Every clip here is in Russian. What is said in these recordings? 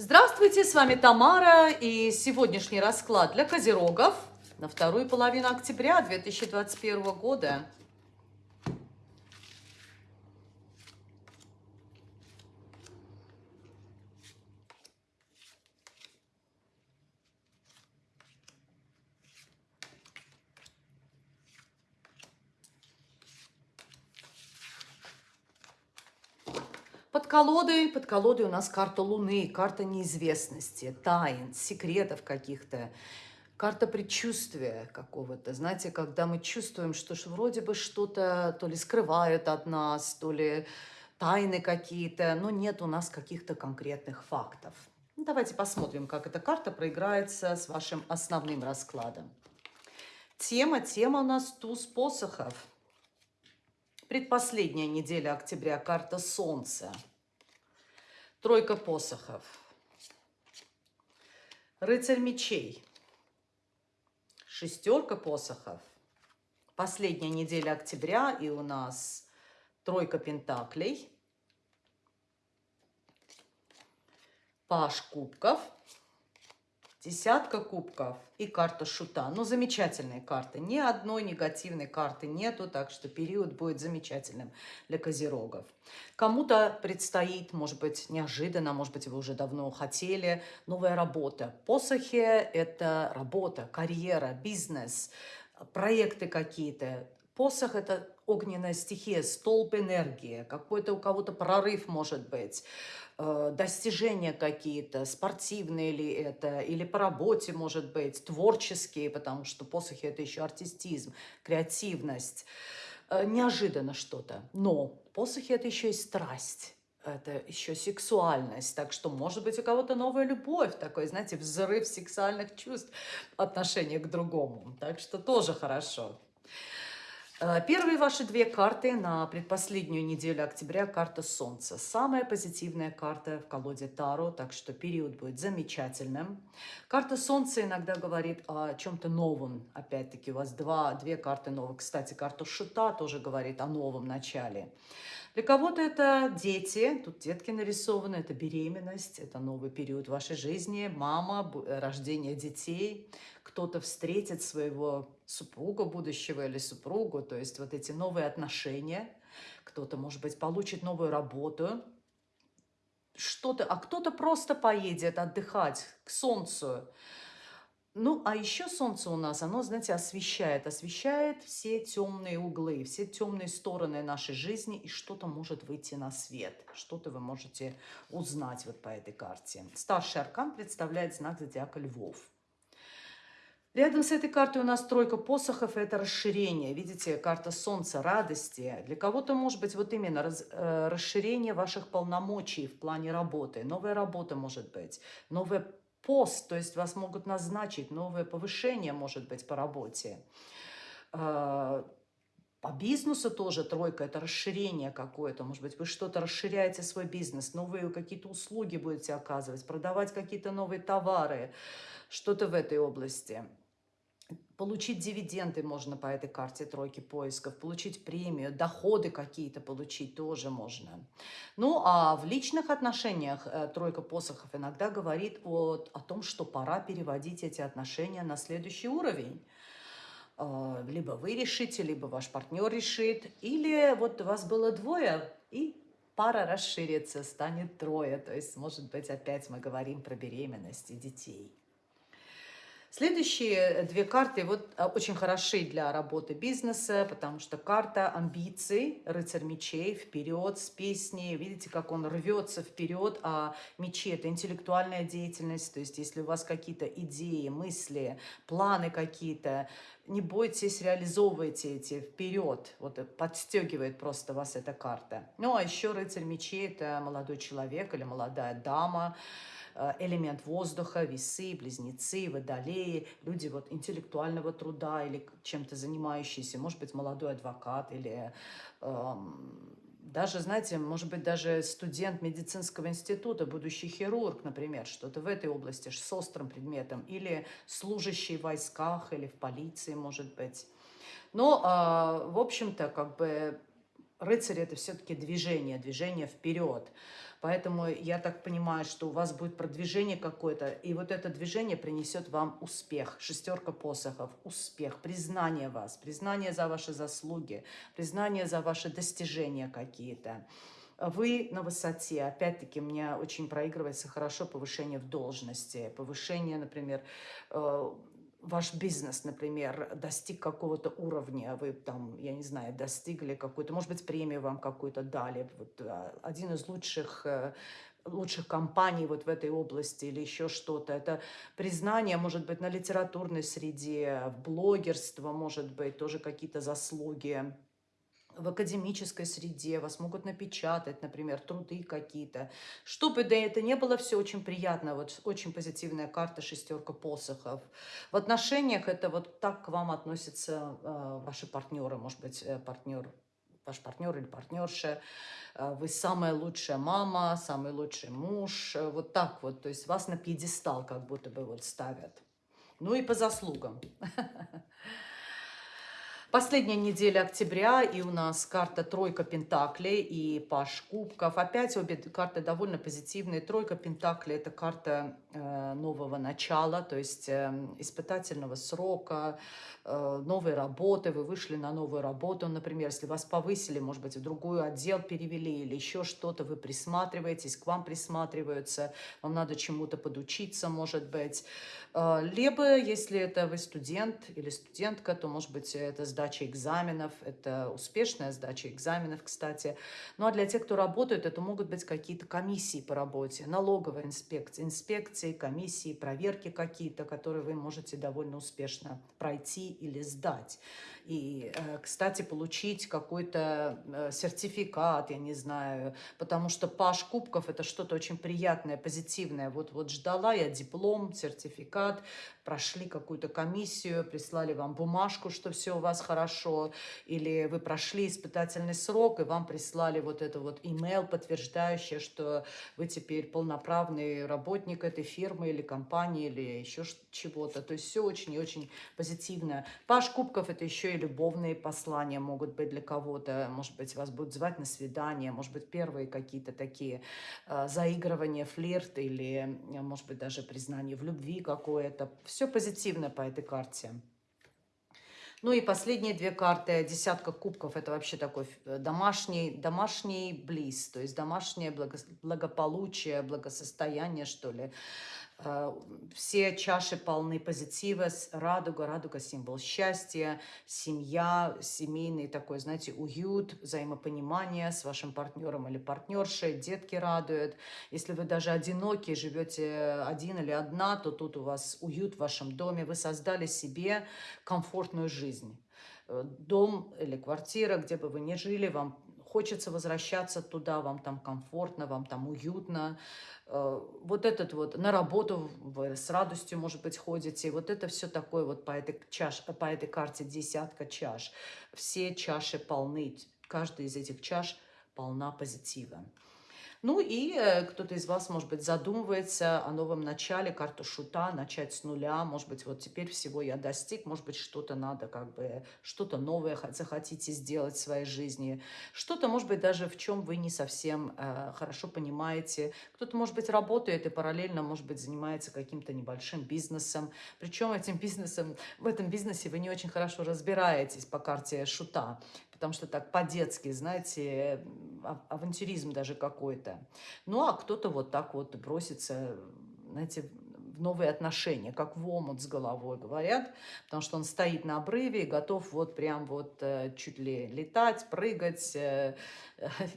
Здравствуйте, с вами Тамара и сегодняшний расклад для козерогов на вторую половину октября 2021 года. Колодой, под колодой у нас карта Луны, карта неизвестности, тайн, секретов каких-то, карта предчувствия какого-то. Знаете, когда мы чувствуем, что вроде бы что-то то ли скрывают от нас, то ли тайны какие-то, но нет у нас каких-то конкретных фактов. Ну, давайте посмотрим, как эта карта проиграется с вашим основным раскладом. Тема, тема у нас туз посохов. Предпоследняя неделя октября, карта Солнца. Тройка посохов. Рыцарь мечей. Шестерка посохов. Последняя неделя октября, и у нас тройка пентаклей. Паш кубков. Десятка кубков и карта шута. Ну, замечательные карты. Ни одной негативной карты нету, так что период будет замечательным для козерогов. Кому-то предстоит, может быть, неожиданно, может быть, вы уже давно хотели, новая работа. Посохи – это работа, карьера, бизнес, проекты какие-то. Посох – это огненная стихия, столб энергии, какой-то у кого-то прорыв может быть. Э, достижения какие-то, спортивные ли это, или по работе, может быть, творческие, потому что посохи – это еще артистизм, креативность. Э, неожиданно что-то. Но посохи – это еще и страсть это еще сексуальность. Так что, может быть, у кого-то новая любовь, такой, знаете, взрыв сексуальных чувств отношения к другому. Так что тоже хорошо. Э, первые ваши две карты на предпоследнюю неделю октября – карта Солнца. Самая позитивная карта в колоде Таро, так что период будет замечательным. Карта Солнца иногда говорит о чем-то новом. Опять-таки у вас два, две карты новых. Кстати, карта Шута тоже говорит о новом начале. Для кого-то это дети, тут детки нарисованы, это беременность, это новый период вашей жизни, мама, рождение детей. Кто-то встретит своего супруга будущего или супругу, то есть вот эти новые отношения. Кто-то, может быть, получит новую работу, что-то, а кто-то просто поедет отдыхать к солнцу, ну, а еще солнце у нас, оно, знаете, освещает, освещает все темные углы, все темные стороны нашей жизни, и что-то может выйти на свет, что-то вы можете узнать вот по этой карте. Старший аркан представляет знак зодиака Львов. Рядом с этой картой у нас тройка посохов, это расширение. Видите, карта солнца, радости. Для кого-то, может быть, вот именно раз, э, расширение ваших полномочий в плане работы. Новая работа может быть, новая пост, то есть вас могут назначить, новое повышение может быть по работе. А, по бизнесу тоже тройка – это расширение какое-то. Может быть, вы что-то расширяете свой бизнес, новые какие-то услуги будете оказывать, продавать какие-то новые товары, что-то в этой области. Получить дивиденды можно по этой карте тройки поисков, получить премию, доходы какие-то получить тоже можно. Ну, а в личных отношениях э, тройка посохов иногда говорит о, о том, что пора переводить эти отношения на следующий уровень. Э, либо вы решите, либо ваш партнер решит, или вот у вас было двое, и пара расширится, станет трое. То есть, может быть, опять мы говорим про беременность и детей. Следующие две карты вот а, очень хороши для работы бизнеса, потому что карта амбиций, рыцарь мечей, вперед с песней. Видите, как он рвется вперед, а мечи – это интеллектуальная деятельность. То есть если у вас какие-то идеи, мысли, планы какие-то, не бойтесь, реализовывайте эти вперед. Вот подстегивает просто вас эта карта. Ну, а еще рыцарь мечей – это молодой человек или молодая дама, Э, элемент воздуха, весы, близнецы, водолеи, люди вот интеллектуального труда или чем-то занимающиеся, может быть, молодой адвокат или эм, даже, знаете, может быть, даже студент медицинского института, будущий хирург, например, что-то в этой области с острым предметом, или служащий в войсках, или в полиции, может быть. Но, э, в общем-то, как бы рыцарь – это все-таки движение, движение вперед. Поэтому я так понимаю, что у вас будет продвижение какое-то, и вот это движение принесет вам успех. Шестерка посохов, успех, признание вас, признание за ваши заслуги, признание за ваши достижения какие-то. Вы на высоте, опять-таки, мне очень проигрывается хорошо повышение в должности, повышение, например, э, ваш бизнес, например, достиг какого-то уровня, вы там, я не знаю, достигли какую-то, может быть, премию вам какую-то дали, вот, а, один из лучших э, лучших компаний вот в этой области или еще что-то. Это признание, может быть, на литературной среде, блогерство, может быть, тоже какие-то заслуги в академической среде, вас могут напечатать, например, труды какие-то. Чтобы да это не было все очень приятно, вот очень позитивная карта шестерка посохов. В отношениях это вот так к вам относятся э, ваши партнеры, может быть, э, партнер ваш партнер или партнерша, э, вы самая лучшая мама, самый лучший муж, э, вот так вот, то есть вас на пьедестал как будто бы вот ставят. Ну и по заслугам. Последняя неделя октября, и у нас карта тройка пентаклей и паш кубков. Опять обе карты довольно позитивные. Тройка пентаклей – это карта э, нового начала, то есть э, испытательного срока, э, новой работы. Вы вышли на новую работу, например, если вас повысили, может быть, в другой отдел перевели или еще что-то, вы присматриваетесь, к вам присматриваются, вам надо чему-то подучиться, может быть. Э, либо, если это вы студент или студентка, то, может быть, это сдача экзаменов, это успешная сдача экзаменов, кстати. Ну, а для тех, кто работает, это могут быть какие-то комиссии по работе, налоговая инспекция, инспекции, комиссии, проверки какие-то, которые вы можете довольно успешно пройти или сдать. И, э, кстати, получить какой-то э, сертификат, я не знаю, потому что Паш Кубков – это что-то очень приятное, позитивное. Вот, вот ждала я диплом, сертификат, прошли какую-то комиссию, прислали вам бумажку, что все у вас хорошо, или вы прошли испытательный срок, и вам прислали вот это вот email, подтверждающее, что вы теперь полноправный работник этой фирмы или компании, или еще чего-то. То есть все очень и очень позитивно. Паш Кубков – это еще и любовные послания могут быть для кого-то. Может быть, вас будут звать на свидание, может быть, первые какие-то такие э, заигрывания, флирт или, может быть, даже признание в любви какое-то все позитивно по этой карте. Ну и последние две карты, десятка кубков, это вообще такой э, домашний, домашний близ, то есть домашнее благополучие, благосостояние, что ли. Э, все чаши полны позитива, радуга, радуга символ счастья, семья, семейный такой, знаете, уют, взаимопонимание с вашим партнером или партнершей, детки радуют. Если вы даже одиноки, живете один или одна, то тут у вас уют в вашем доме, вы создали себе комфортную жизнь. Э, дом или квартира, где бы вы ни жили, вам хочется возвращаться туда, вам там комфортно, вам там уютно. Э, вот этот вот, на работу вы с радостью, может быть, ходите. Вот это все такое вот по этой, чаш, по этой карте десятка чаш. Все чаши полны, каждая из этих чаш полна позитива. Ну и э, кто-то из вас, может быть, задумывается о новом начале, карту шута, начать с нуля. Может быть, вот теперь всего я достиг, может быть, что-то надо, как бы, что-то новое захотите сделать в своей жизни. Что-то, может быть, даже в чем вы не совсем э, хорошо понимаете. Кто-то, может быть, работает и параллельно, может быть, занимается каким-то небольшим бизнесом. Причем этим бизнесом, в этом бизнесе вы не очень хорошо разбираетесь по карте шута потому что так по-детски, знаете, авантюризм даже какой-то. Ну, а кто-то вот так вот бросится, знаете, новые отношения, как в омут с головой, говорят, потому что он стоит на обрыве и готов вот прям вот э, чуть ли летать, прыгать, э,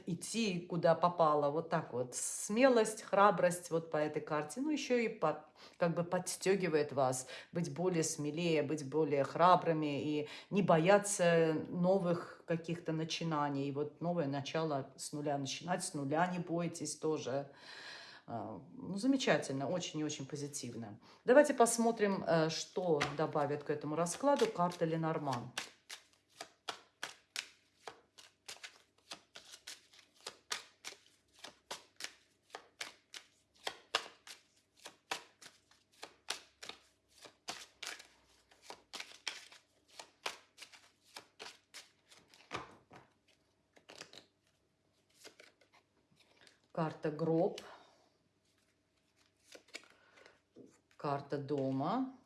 идти куда попало, вот так вот. Смелость, храбрость вот по этой карте, ну еще и по, как бы подстегивает вас быть более смелее, быть более храбрыми и не бояться новых каких-то начинаний. И вот новое начало с нуля начинать, с нуля не бойтесь тоже. А, ну, замечательно, очень и очень позитивно. Давайте посмотрим, э, что добавит к этому раскладу карта Ленорман. Карта гроб. Карта дома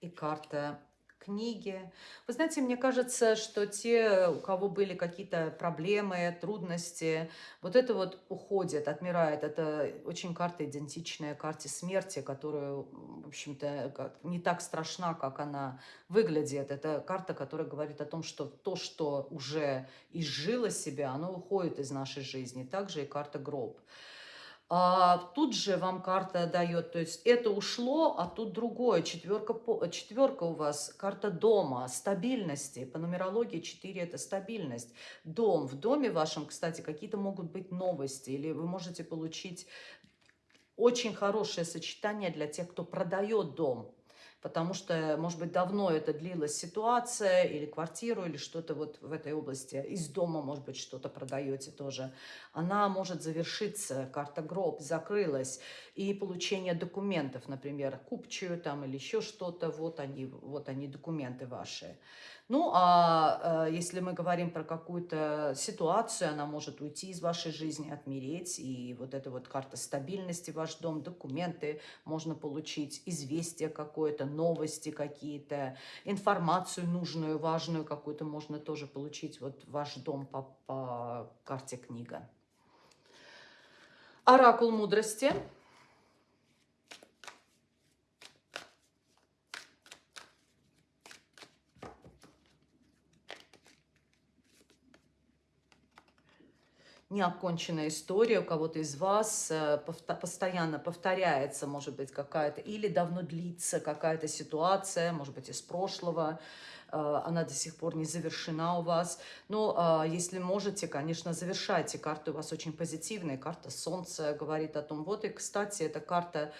и карта книги. Вы знаете, мне кажется, что те, у кого были какие-то проблемы, трудности, вот это вот уходит, отмирает. Это очень карта идентичная карте смерти, которая, в общем-то, не так страшна, как она выглядит. Это карта, которая говорит о том, что то, что уже изжило себя, оно уходит из нашей жизни. Также и карта гроб. А тут же вам карта дает, то есть это ушло, а тут другое. Четверка, четверка у вас, карта дома, стабильности. По нумерологии 4 это стабильность. Дом. В доме вашем, кстати, какие-то могут быть новости. Или вы можете получить очень хорошее сочетание для тех, кто продает дом потому что, может быть, давно это длилась ситуация, или квартиру, или что-то вот в этой области, из дома, может быть, что-то продаете тоже, она может завершиться, карта гроб закрылась, и получение документов, например, купчую там или еще что-то, вот они, вот они документы ваши. Ну, а э, если мы говорим про какую-то ситуацию, она может уйти из вашей жизни, отмереть, и вот эта вот карта стабильности, ваш дом, документы, можно получить известие какое-то, новости какие-то, информацию нужную, важную какую-то можно тоже получить, вот ваш дом по, по карте книга. Оракул мудрости – неоконченная история у кого-то из вас, э, постоянно повторяется, может быть, какая-то, или давно длится какая-то ситуация, может быть, из прошлого, э, она до сих пор не завершена у вас. Но а, если можете, конечно, завершайте. Карта у вас очень позитивная, карта Солнца говорит о том, вот и, кстати, эта карта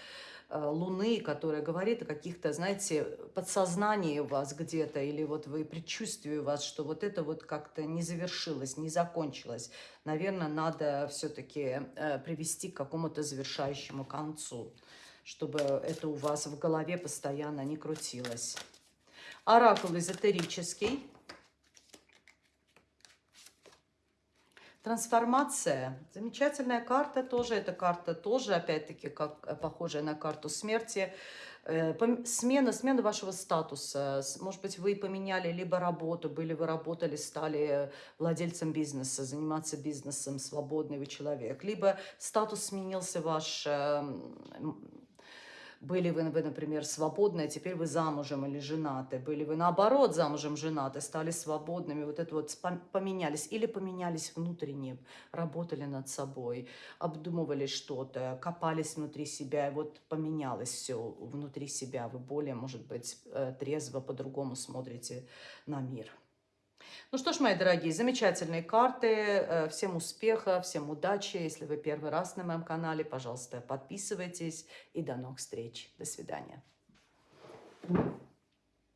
Луны, которая говорит о каких-то, знаете, подсознании у вас где-то, или вот вы предчувствие у вас, что вот это вот как-то не завершилось, не закончилось. Наверное, надо все-таки э, привести к какому-то завершающему концу, чтобы это у вас в голове постоянно не крутилось. Оракул эзотерический. Трансформация. Замечательная карта тоже. Эта карта тоже, опять-таки, как э, похожая на карту смерти. Э, смена, смена вашего статуса. Может быть, вы поменяли либо работу, были вы работали, стали владельцем бизнеса, заниматься бизнесом, свободный вы человек. Либо статус сменился ваш эм, были вы, например, свободны, а теперь вы замужем или женаты. Были вы, наоборот, замужем, женаты, стали свободными. Вот это вот поменялись. Или поменялись внутренне, работали над собой, обдумывали что-то, копались внутри себя. И вот поменялось все внутри себя. Вы более, может быть, э, трезво, по-другому смотрите на мир. Ну что ж, мои дорогие, замечательные карты. Э, всем успеха, всем удачи. Если вы первый раз на моем канале, пожалуйста, подписывайтесь. И до новых встреч. До свидания.